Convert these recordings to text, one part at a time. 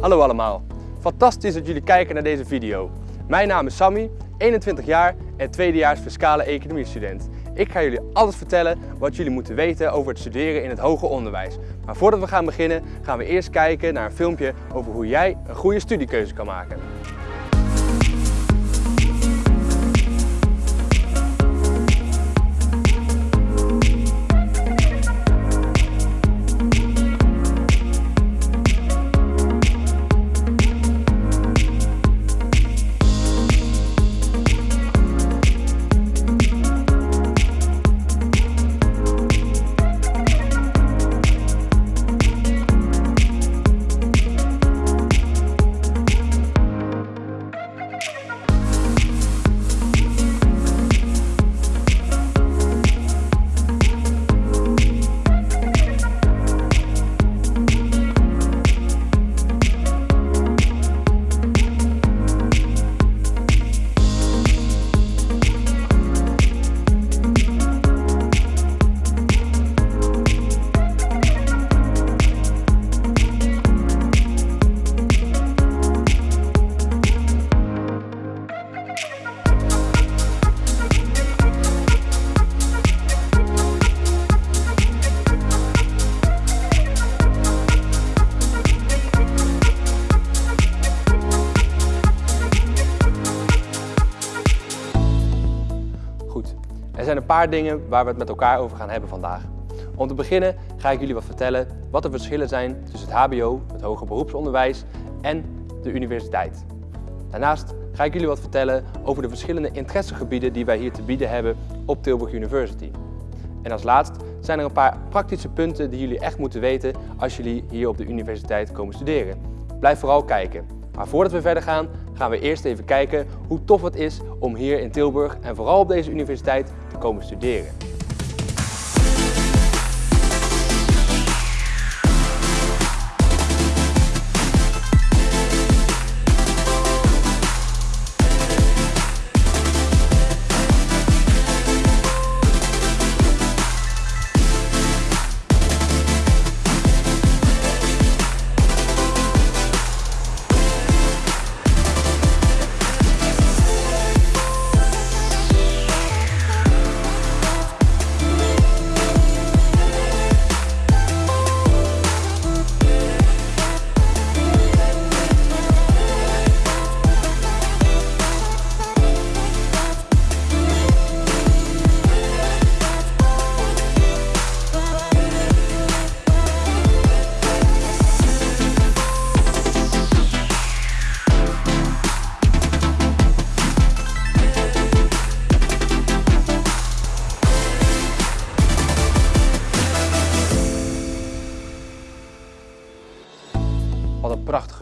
Hallo allemaal, fantastisch dat jullie kijken naar deze video. Mijn naam is Sammy, 21 jaar en tweedejaars fiscale economie student. Ik ga jullie alles vertellen wat jullie moeten weten over het studeren in het hoger onderwijs. Maar voordat we gaan beginnen gaan we eerst kijken naar een filmpje over hoe jij een goede studiekeuze kan maken. Zijn een paar dingen waar we het met elkaar over gaan hebben vandaag. Om te beginnen ga ik jullie wat vertellen wat de verschillen zijn tussen het hbo, het hoger beroepsonderwijs en de universiteit. Daarnaast ga ik jullie wat vertellen over de verschillende interessegebieden die wij hier te bieden hebben op Tilburg University. En als laatst zijn er een paar praktische punten die jullie echt moeten weten als jullie hier op de universiteit komen studeren. Blijf vooral kijken. Maar voordat we verder gaan, gaan we eerst even kijken hoe tof het is om hier in Tilburg en vooral op deze universiteit te komen studeren.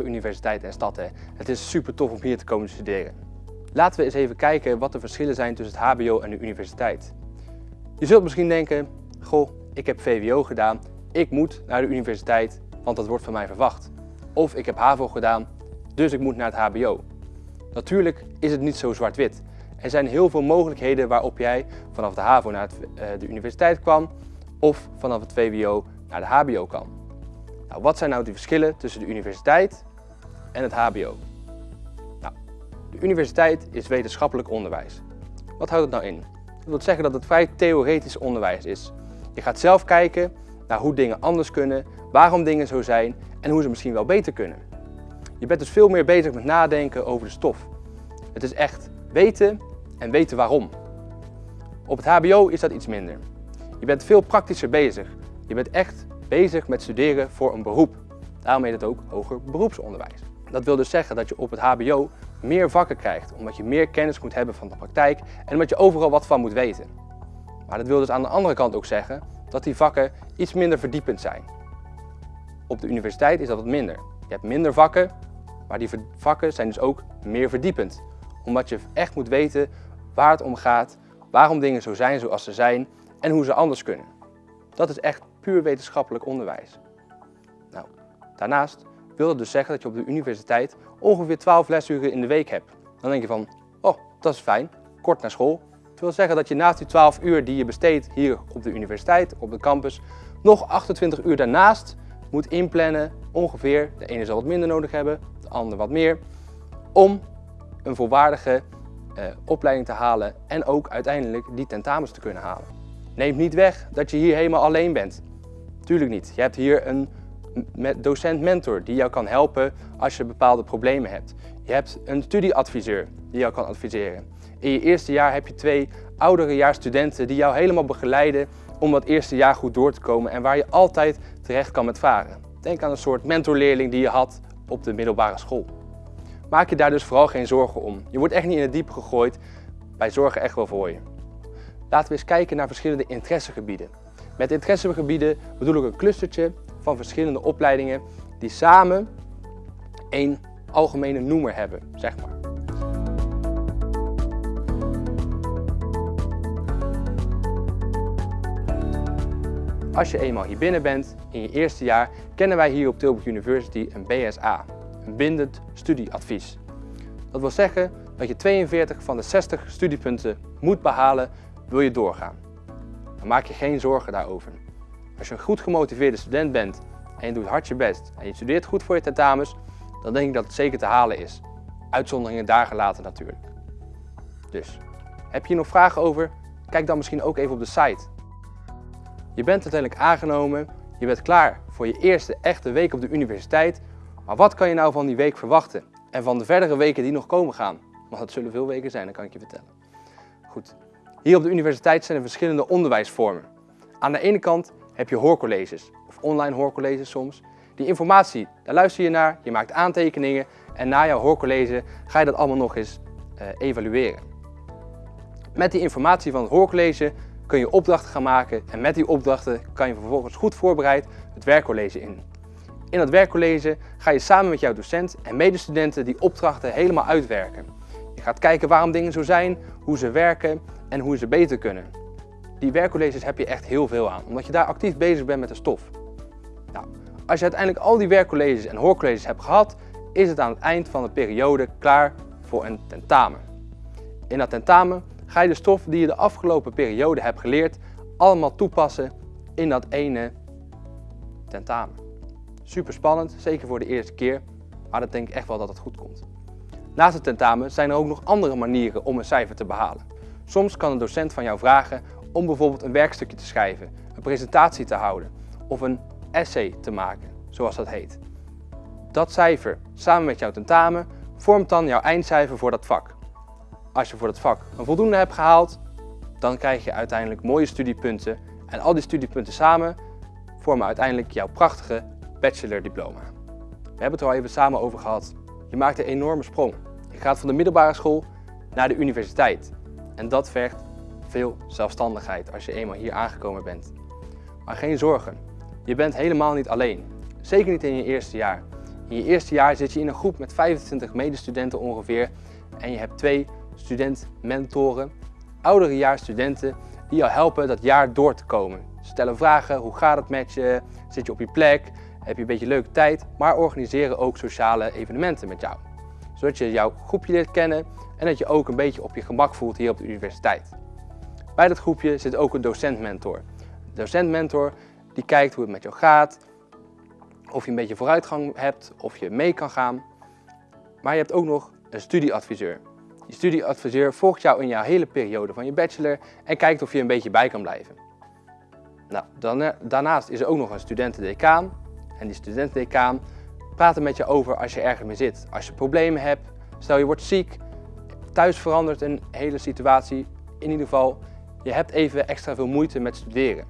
Universiteit en stad hè. Het is super tof om hier te komen studeren. Laten we eens even kijken wat de verschillen zijn tussen het hbo en de universiteit. Je zult misschien denken, goh, ik heb VWO gedaan, ik moet naar de universiteit, want dat wordt van mij verwacht. Of ik heb HAVO gedaan, dus ik moet naar het hbo. Natuurlijk is het niet zo zwart-wit. Er zijn heel veel mogelijkheden waarop jij vanaf de HAVO naar eh, de universiteit kwam of vanaf het VWO naar de HBO kan. Nou, wat zijn nou de verschillen tussen de universiteit en het HBO? Nou, de universiteit is wetenschappelijk onderwijs. Wat houdt het nou in? Dat wil zeggen dat het vrij theoretisch onderwijs is. Je gaat zelf kijken naar hoe dingen anders kunnen, waarom dingen zo zijn en hoe ze misschien wel beter kunnen. Je bent dus veel meer bezig met nadenken over de stof. Het is echt weten en weten waarom. Op het hbo is dat iets minder. Je bent veel praktischer bezig. Je bent echt bezig met studeren voor een beroep. Daarom heet het ook hoger beroepsonderwijs. Dat wil dus zeggen dat je op het hbo meer vakken krijgt, omdat je meer kennis moet hebben van de praktijk en omdat je overal wat van moet weten. Maar dat wil dus aan de andere kant ook zeggen dat die vakken iets minder verdiepend zijn. Op de universiteit is dat wat minder. Je hebt minder vakken, maar die vakken zijn dus ook meer verdiepend. Omdat je echt moet weten waar het om gaat, waarom dingen zo zijn zoals ze zijn en hoe ze anders kunnen. Dat is echt puur wetenschappelijk onderwijs. Nou, daarnaast wil dat dus zeggen dat je op de universiteit ongeveer 12 lesuren in de week hebt. Dan denk je van, oh, dat is fijn, kort naar school. Dat wil zeggen dat je naast die 12 uur die je besteedt hier op de universiteit, op de campus, nog 28 uur daarnaast moet inplannen, ongeveer, de ene zal wat minder nodig hebben, de ander wat meer, om een volwaardige eh, opleiding te halen en ook uiteindelijk die tentamens te kunnen halen. Neemt niet weg dat je hier helemaal alleen bent. Tuurlijk niet. Je hebt hier een docent-mentor die jou kan helpen als je bepaalde problemen hebt. Je hebt een studieadviseur die jou kan adviseren. In je eerste jaar heb je twee oudere studenten die jou helemaal begeleiden om dat eerste jaar goed door te komen en waar je altijd terecht kan met vragen. Denk aan een soort mentorleerling die je had op de middelbare school. Maak je daar dus vooral geen zorgen om. Je wordt echt niet in het diep gegooid, wij zorgen echt wel voor je. Laten we eens kijken naar verschillende interessegebieden. Met interessegebieden bedoel ik een clustertje van verschillende opleidingen die samen één algemene noemer hebben, zeg maar. Als je eenmaal hier binnen bent, in je eerste jaar, kennen wij hier op Tilburg University een BSA, een bindend studieadvies. Dat wil zeggen dat je 42 van de 60 studiepunten moet behalen, wil je doorgaan. Dan maak je geen zorgen daarover. Als je een goed gemotiveerde student bent en je doet hard je best en je studeert goed voor je tentamens, dan denk ik dat het zeker te halen is. Uitzonderingen daar gelaten natuurlijk. Dus, heb je hier nog vragen over? Kijk dan misschien ook even op de site. Je bent uiteindelijk aangenomen, je bent klaar voor je eerste echte week op de universiteit. Maar wat kan je nou van die week verwachten? En van de verdere weken die nog komen gaan? Want het zullen veel weken zijn, dat kan ik je vertellen. Goed, hier op de universiteit zijn er verschillende onderwijsvormen. Aan de ene kant heb je hoorcolleges, of online hoorcolleges soms. Die informatie, daar luister je naar, je maakt aantekeningen en na jouw hoorcollege ga je dat allemaal nog eens uh, evalueren. Met die informatie van het hoorcollege kun je opdrachten gaan maken en met die opdrachten kan je vervolgens goed voorbereid het werkcollege in. In dat werkcollege ga je samen met jouw docent en medestudenten die opdrachten helemaal uitwerken. Je gaat kijken waarom dingen zo zijn, hoe ze werken en hoe ze beter kunnen. Die werkcolleges heb je echt heel veel aan, omdat je daar actief bezig bent met de stof. Nou, als je uiteindelijk al die werkcolleges en hoorcolleges hebt gehad, is het aan het eind van de periode klaar voor een tentamen. In dat tentamen ga je de stof die je de afgelopen periode hebt geleerd allemaal toepassen in dat ene tentamen. Super spannend, zeker voor de eerste keer, maar dat denk ik echt wel dat het goed komt. Naast het tentamen zijn er ook nog andere manieren om een cijfer te behalen. Soms kan een docent van jou vragen om bijvoorbeeld een werkstukje te schrijven, een presentatie te houden of een essay te maken, zoals dat heet. Dat cijfer samen met jouw tentamen vormt dan jouw eindcijfer voor dat vak. Als je voor dat vak een voldoende hebt gehaald, dan krijg je uiteindelijk mooie studiepunten en al die studiepunten samen vormen uiteindelijk jouw prachtige bachelordiploma. We hebben het er al even samen over gehad. Je maakt een enorme sprong. Je gaat van de middelbare school naar de universiteit. En dat vergt veel zelfstandigheid als je eenmaal hier aangekomen bent. Maar geen zorgen, je bent helemaal niet alleen. Zeker niet in je eerste jaar. In je eerste jaar zit je in een groep met 25 medestudenten ongeveer en je hebt twee student-mentoren, oudere studenten die jou helpen dat jaar door te komen. Stellen vragen, hoe gaat het met je, zit je op je plek, heb je een beetje leuke tijd, maar organiseren ook sociale evenementen met jou. Zodat je jouw groepje leert kennen en dat je ook een beetje op je gemak voelt hier op de universiteit. Bij dat groepje zit ook een docent-mentor. Docent-mentor die kijkt hoe het met jou gaat, of je een beetje vooruitgang hebt, of je mee kan gaan. Maar je hebt ook nog een studieadviseur. Die studieadviseur volgt jou in jouw hele periode van je bachelor en kijkt of je een beetje bij kan blijven. Nou, dan, eh, daarnaast is er ook nog een studentendecaan. En die studentendecaan praat er met je over als je ergens mee zit. Als je problemen hebt, stel je wordt ziek, thuis verandert een hele situatie. In ieder geval, je hebt even extra veel moeite met studeren.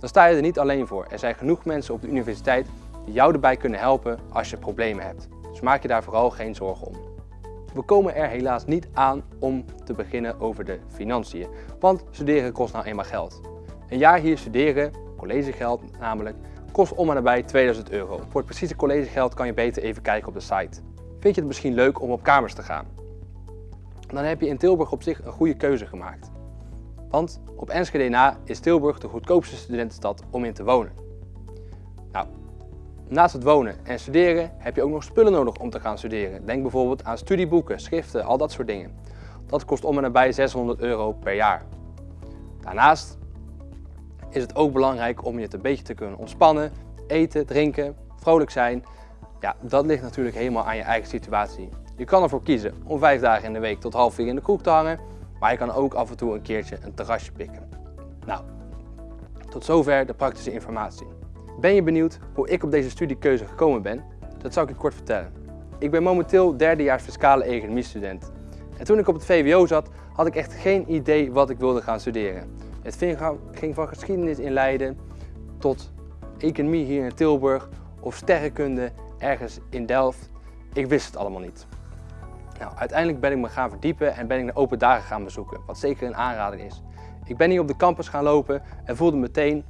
Dan sta je er niet alleen voor. Er zijn genoeg mensen op de universiteit die jou erbij kunnen helpen als je problemen hebt. Dus maak je daar vooral geen zorgen om. We komen er helaas niet aan om te beginnen over de financiën, want studeren kost nou eenmaal geld. Een jaar hier studeren, collegegeld namelijk, kost om en nabij 2000 euro. Voor het precieze collegegeld kan je beter even kijken op de site. Vind je het misschien leuk om op kamers te gaan? Dan heb je in Tilburg op zich een goede keuze gemaakt. Want op Enschede na is Tilburg de goedkoopste studentenstad om in te wonen. Nou, naast het wonen en studeren heb je ook nog spullen nodig om te gaan studeren. Denk bijvoorbeeld aan studieboeken, schriften, al dat soort dingen. Dat kost om en nabij 600 euro per jaar. Daarnaast is het ook belangrijk om je het een beetje te kunnen ontspannen, eten, drinken, vrolijk zijn, ja, dat ligt natuurlijk helemaal aan je eigen situatie. Je kan ervoor kiezen om vijf dagen in de week tot half vier in de kroeg te hangen, maar je kan ook af en toe een keertje een terrasje pikken. Nou, tot zover de praktische informatie. Ben je benieuwd hoe ik op deze studiekeuze gekomen ben? Dat zal ik je kort vertellen. Ik ben momenteel derdejaars fiscale economiestudent. En toen ik op het VWO zat, had ik echt geen idee wat ik wilde gaan studeren. Het ging van geschiedenis in Leiden tot economie hier in Tilburg of sterrenkunde ergens in Delft. Ik wist het allemaal niet. Nou, uiteindelijk ben ik me gaan verdiepen en ben ik de open dagen gaan bezoeken, wat zeker een aanrader is. Ik ben hier op de campus gaan lopen en voelde meteen,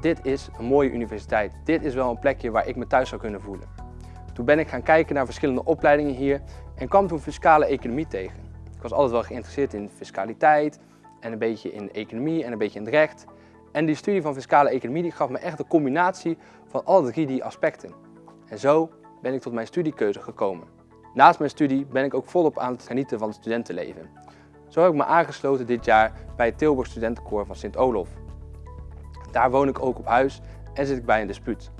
dit is een mooie universiteit. Dit is wel een plekje waar ik me thuis zou kunnen voelen. Toen ben ik gaan kijken naar verschillende opleidingen hier en kwam toen fiscale economie tegen. Ik was altijd wel geïnteresseerd in fiscaliteit en een beetje in economie en een beetje in het recht. En die studie van fiscale economie die gaf me echt een combinatie van alle drie die aspecten. En zo ben ik tot mijn studiekeuze gekomen. Naast mijn studie ben ik ook volop aan het genieten van het studentenleven. Zo heb ik me aangesloten dit jaar bij het Tilburg Studentenkoor van Sint-Olof. Daar woon ik ook op huis en zit ik bij een dispuut.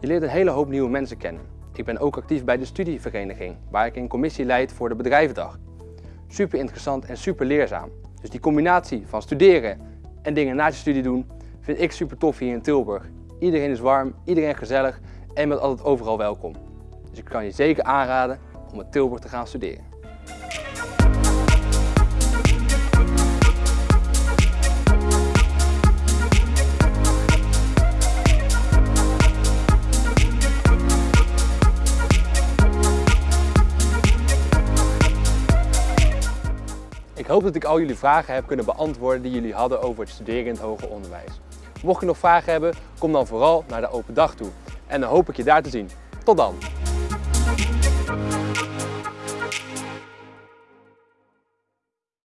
Je leert een hele hoop nieuwe mensen kennen. Ik ben ook actief bij de studievereniging, waar ik een commissie leid voor de bedrijvendag. Super interessant en super leerzaam. Dus die combinatie van studeren en dingen na je studie doen, vind ik super tof hier in Tilburg. Iedereen is warm, iedereen gezellig en bent altijd overal welkom. Dus ik kan je zeker aanraden om in Tilburg te gaan studeren. Ik hoop dat ik al jullie vragen heb kunnen beantwoorden die jullie hadden over het studeren in het hoger onderwijs. Mocht je nog vragen hebben, kom dan vooral naar de open dag toe. En dan hoop ik je daar te zien. Tot dan!